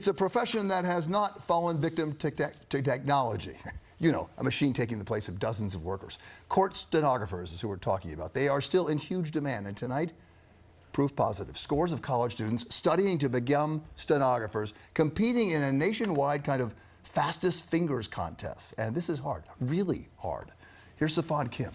It's a profession that has not fallen victim to, te- to technology. You know, a machine taking the place of dozens of workers. Court stenographers is who we're talking about. They are still in huge demand, and tonight, proof positive. Scores of college students studying to become stenographers, competing in a nationwide kind of fastest fingers contest. And this is hard, really hard. Here's Safan Kim.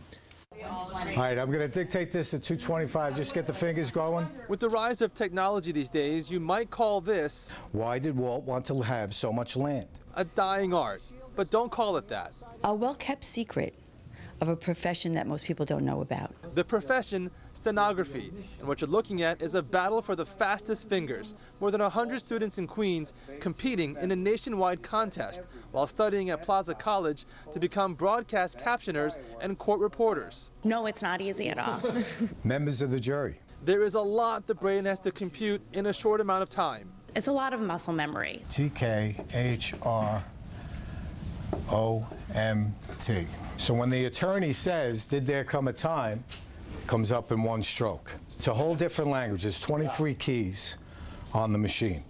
All right, I'm going to dictate this at 225. Just get the fingers going. With the rise of technology these days, you might call this Why did Walt want to have so much land? a dying art. But don't call it that. a well kept secret of a profession that most people don't know about. The profession, stenography, and what you're looking at is a battle for the fastest fingers. More than 100 students in Queens competing in a nationwide contest while studying at Plaza College to become broadcast captioners and court reporters. No, it's not easy at all. Members of the jury. There is a lot the brain has to compute in a short amount of time. it's a lot of muscle memory. T K H R O M T. So when the attorney says, Did there come a time? comes up in one stroke. It's a whole different language. There's 23 keys on the machine.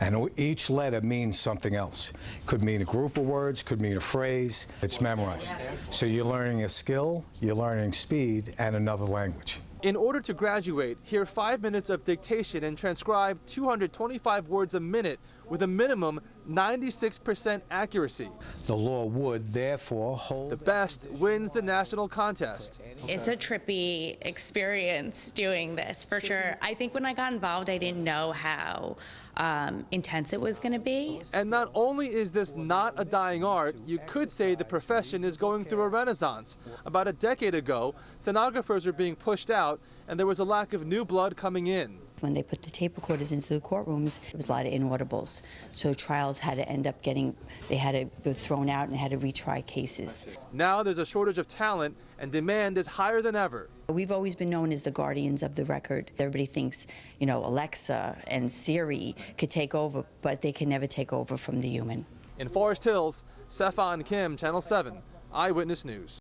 And each letter means something else. Could mean a group of words, could mean a phrase. It's memorized. So you're learning a skill, you're learning speed, and another language. In order to graduate, hear five minutes of dictation and transcribe 225 words a minute with a minimum 96% accuracy. The law would therefore hold. The best wins the national contest. It's a trippy experience doing this for sure. I think when I got involved, I didn't know how um, intense it was going to be. And not only is this not a dying art, you could say the profession is going through a renaissance. About a decade ago, stenographers were being pushed out, and there was a lack of new blood coming in. When they put the tape recorders into the courtrooms, there was a lot of inaudibles. So trials had to end up getting, they had to be thrown out and had to retry cases. Now there's a shortage of talent, and demand is higher than ever. We've always been known as the guardians of the record. Everybody thinks, you know, Alexa and Siri could take over, but they can never take over from the human. In Forest Hills, Sefan Kim, Channel 7, Eyewitness News.